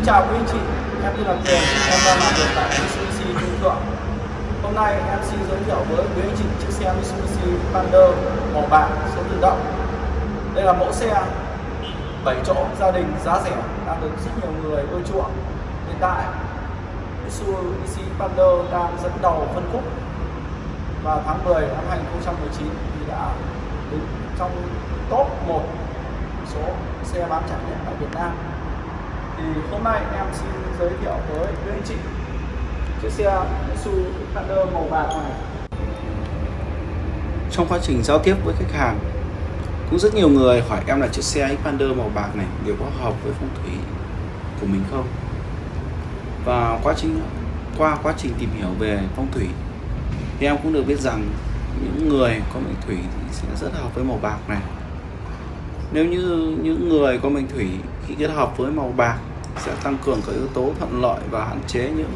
Xin chào quý anh chị, em tên là Cường, em đang làm việc tại Mitsubishi Trung Thượng. Hôm nay em xin giới thiệu với quý anh chị chiếc xe Mitsubishi Pander màu bạc số tự động. Đây là mẫu xe 7 chỗ gia đình giá rẻ đang được rất nhiều người ưa chuộng. Hiện tại Mitsubishi Pander đang dẫn đầu phân khúc vào tháng 10 năm 2019 thì đã đứng trong top 1 số xe bán chạy nhất tại Việt Nam thì hôm nay em xin giới thiệu với quý anh chị chiếc xe Mitsubishi Xpander màu bạc này. Trong quá trình giao tiếp với khách hàng, cũng rất nhiều người hỏi em là chiếc xe Xpander màu bạc này liệu có hợp với phong thủy của mình không? Và quá trình, qua quá trình tìm hiểu về phong thủy, thì em cũng được biết rằng những người có mệnh thủy thì sẽ rất hợp với màu bạc này. Nếu như những người có mệnh thủy khi kết hợp với màu bạc sẽ tăng cường các yếu tố thuận lợi và hạn chế những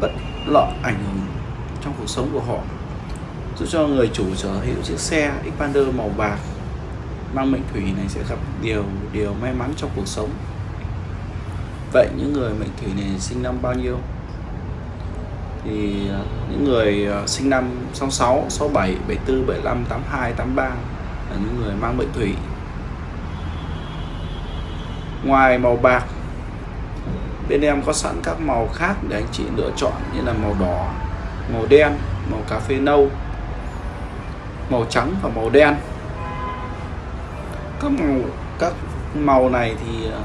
bất lợi ảnh hưởng trong cuộc sống của họ. Giúp cho người chủ sở hữu chiếc xe Xpander màu bạc mang mệnh thủy này sẽ gặp điều điều may mắn trong cuộc sống. Vậy những người mệnh thủy này sinh năm bao nhiêu? Thì à, những người à, sinh năm 66, 67, 74, 75, 82, 83 là những người mang mệnh thủy ngoài màu bạc, bên em có sẵn các màu khác để anh chị lựa chọn, như là màu đỏ, màu đen, màu cà phê nâu, màu trắng và màu đen. Các màu các màu này thì ờ,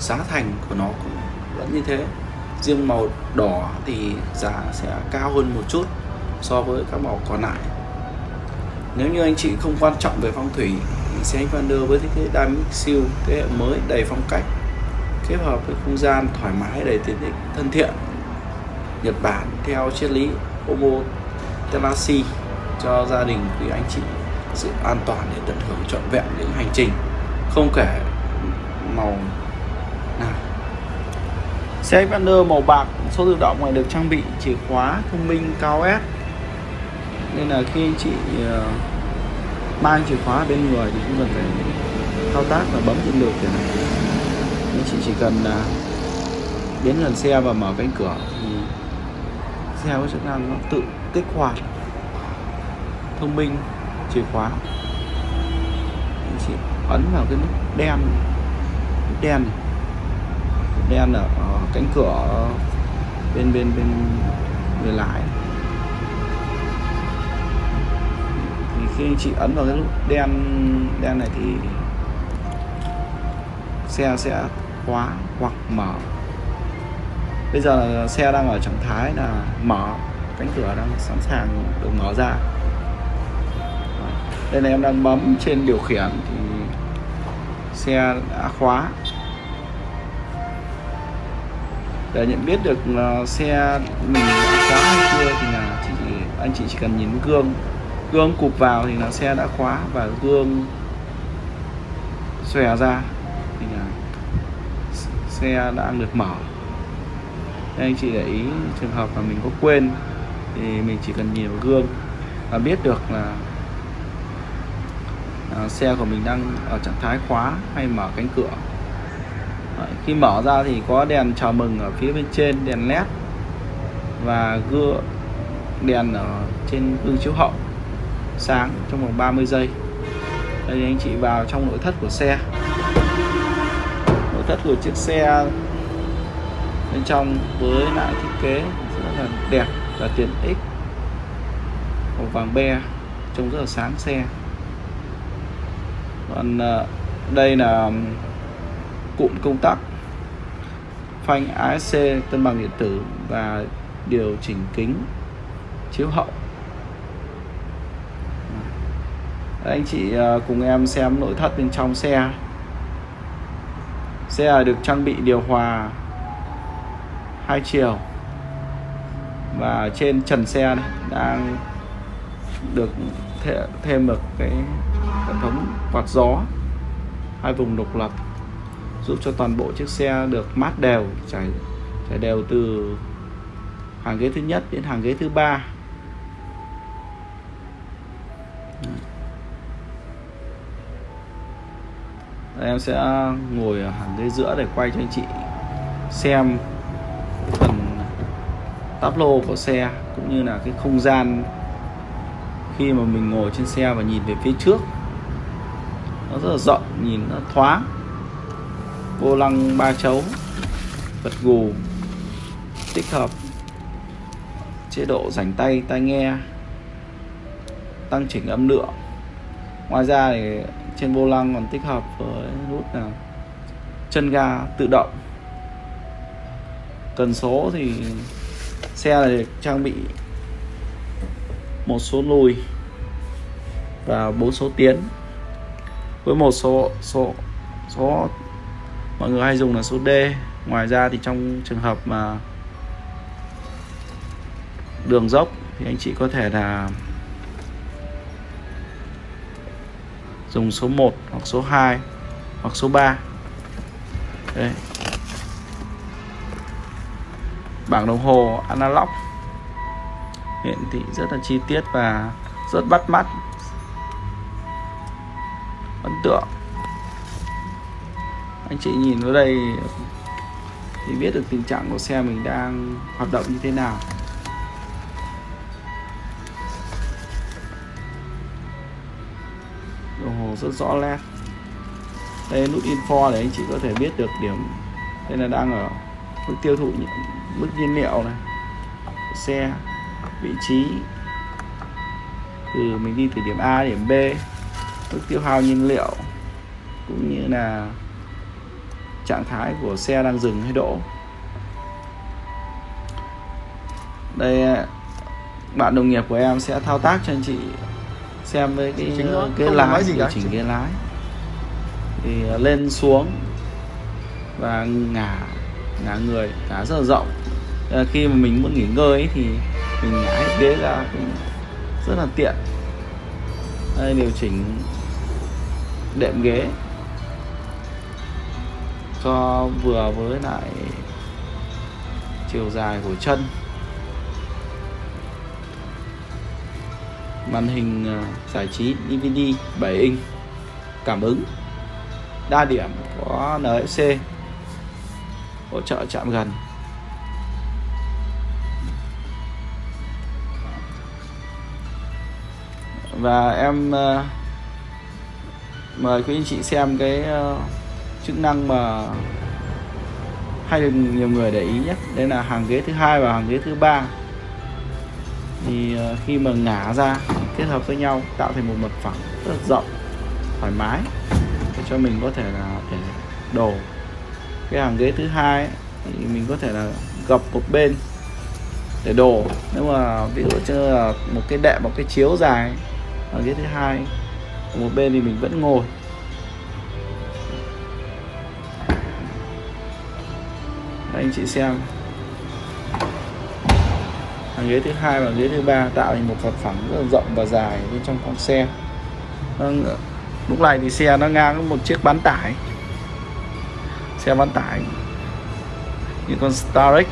giá thành của nó cũng vẫn như thế. Riêng màu đỏ thì giá sẽ cao hơn một chút so với các màu còn lại. Nếu như anh chị không quan trọng về phong thủy xe Xpander với thiết kế Dynamic siêu thế hệ mới đầy phong cách kết hợp với không gian thoải mái đầy tiện ích thân thiện. Nhật Bản theo triết lý Omo Telashi cho gia đình quý anh chị sự an toàn để tận hưởng trọn vẹn những hành trình không kể màu nào. Xe Xpander màu bạc số tự động này được trang bị chìa khóa thông minh cao S. Nên là khi anh chị uh, mang chìa khóa bên người thì chúng cần phải thao tác và bấm trên được để này anh chị chỉ cần là đến gần xe và mở cánh cửa thì xe có chức năng nó tự kích hoạt thông minh chìa khóa. Anh chị ấn vào cái nút đen nút đen đen ở, ở cánh cửa bên bên bên người lái. Khi anh chị ấn vào cái nút đen đen này thì xe sẽ khóa hoặc mở. Bây giờ xe đang ở trạng thái là mở, cánh cửa đang sẵn sàng được mở ra. Đây là em đang bấm trên điều khiển thì xe đã khóa. Để nhận biết được ờ, xe mình đã khóa hay chưa thì là chỉ anh chị chỉ cần nhìn gương gương cụp vào thì là xe đã khóa và gương xòe ra. Thì là xe đang được mở. Đây anh chị để ý trường hợp mà mình có quên thì mình chỉ cần nhìn vào gương và biết được là à, xe của mình đang ở trạng thái khóa hay mở cánh cửa. Đấy, khi mở ra thì có đèn chào mừng ở phía bên trên đèn led và gương đèn ở trên gương chiếu hậu sáng trong vòng 30 giây. Đây, anh chị vào trong nội thất của xe. Nội thất của chiếc xe bên trong với lại thiết kế rất là đẹp và tiện ích. Màu vàng be trông rất là sáng xe. Còn ờ, đây là cụm công tắc phanh ASC cân bằng điện tử và điều chỉnh kính chiếu hậu. Anh chị ờ, cùng em xem nội thất bên trong xe. Xe được trang bị điều hòa hai chiều và trên trần xe này đang được thêm một cái hệ thống quạt gió, hai vùng độc lập, giúp cho toàn bộ chiếc xe được mát đều, trải trải đều từ hàng ghế thứ nhất đến hàng ghế thứ ba. Em sẽ ngồi hẳn hàng ghế giữa để quay cho anh chị xem phần táp lô của xe cũng như là cái không gian khi mà mình ngồi trên xe và nhìn về phía trước. Nó rất là rộng, nhìn nó thoáng. Vô lăng ba chấu vật gù, tích hợp. Chế độ rảnh tay, tai nghe, tăng chỉnh âm lượng. Ngoài ra thì trên vô lăng còn tích hợp với nút là chân ga tự động. Cần số thì xe này trang bị một số lùi và bốn số tiến. Với một số số số mọi người hay dùng là số D. Ngoài ra thì trong trường hợp mà đường dốc thì anh chị có thể là dùng số 1 hoặc số 2 hoặc số 3 đây. Bảng đồng hồ analog. Hiện thị rất là chi tiết và rất bắt mắt. Ấn tượng. Anh chị nhìn vào đây thì biết được tình trạng của xe mình đang hoạt động như thế nào. Rất rõ nét. Đây, nút info để anh chị có thể biết được điểm. Đây là đang ở mức tiêu thụ mức nhiên liệu này. Xe, vị trí. Từ mình đi từ điểm A điểm B. Mức tiêu hao nhiên liệu cũng như là trạng thái của xe đang dừng hay đỗ đây, bạn đồng nghiệp của em sẽ thao tác cho anh chị xem với cái cái lái điều chỉnh cái lái. Thì lên xuống và ngả ngả người ngả rất là rộng. À, khi mà mình muốn nghỉ ngơi ấy, thì mình ngả hết ghế ra cũng rất là tiện. Đây điều chỉnh đệm ghế cho vừa với lại chiều dài của chân màn hình ờ, giải trí DVD 7 inch. Cảm ứng. Đa điểm có NFC hỗ trợ chạm gần. Và em ờ, mời quý anh chị xem cái ờ, chức năng mà hay được nhiều người để ý nhất. Đây là hàng ghế thứ hai và hàng ghế thứ ba thì ờ, khi mà ngả ra, kết hợp với nhau, tạo thành một mặt phẳng rất là rộng, thoải mái, để cho mình có thể là để đổ. Cái hàng ghế thứ hai thì mình có thể là gập một bên để đổ. Nếu mà ví dụ như là một cái đệm, một cái chiếu dài, hàng ghế thứ hai một bên thì mình vẫn ngồi. Đây anh chị xem hàng ghế thứ hai và ghế thứ ba tạo thành một mặt phẳng rất là rộng và dài bên trong con xe. Vâng, lúc này thì xe nó ngang một chiếc bán tải. Xe bán tải như con Starex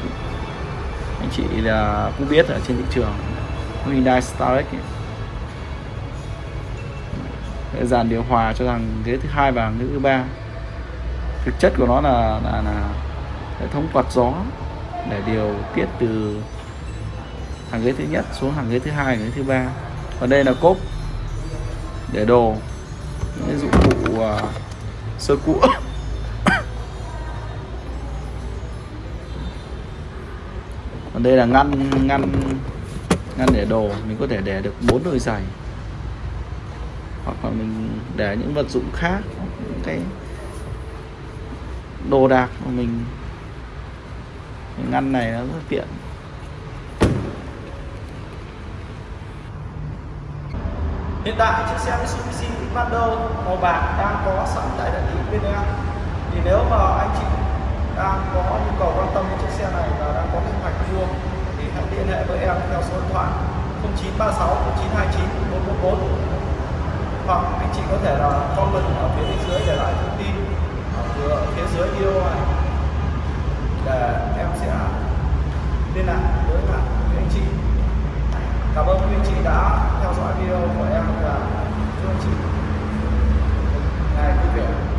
anh chị là cũng biết ở trên thị trường Hyundai Starex dàn điều hòa cho rằng ghế thứ hai và ghế thứ ba. Thực chất của nó là là, là hệ thống quạt gió để điều tiết từ hàng ghế thứ nhất xuống hàng ghế thứ hai ghế thứ ba. Và đây là cốp để đồ. Những dụng cụ uh, sơ cũ. Còn đây là ngăn ngăn ngăn để đồ. Mình có thể để được bốn đôi giày. Hoặc là mình để những vật dụng khác những cái đồ đạc mà mình cái ngăn này nó rất tiện. Hiện tại chiếc xe Mitsubishi Xpander màu bạc đang có sẵn tại đại lý bên em. Thì nếu mà anh chị đang có nhu cầu quan tâm đến chiếc xe này và đang có kế hoạch mua, thì hãy liên hệ với em theo số điện thoại 0936 0929 444 hoặc anh chị có thể là comment ở phía bên dưới để lại thông tin ở phía dưới video này. Để em sẽ liên lạc với bạn cảm ơn quý anh chị đã theo dõi video của em và chúc anh chị ngày vui vẻ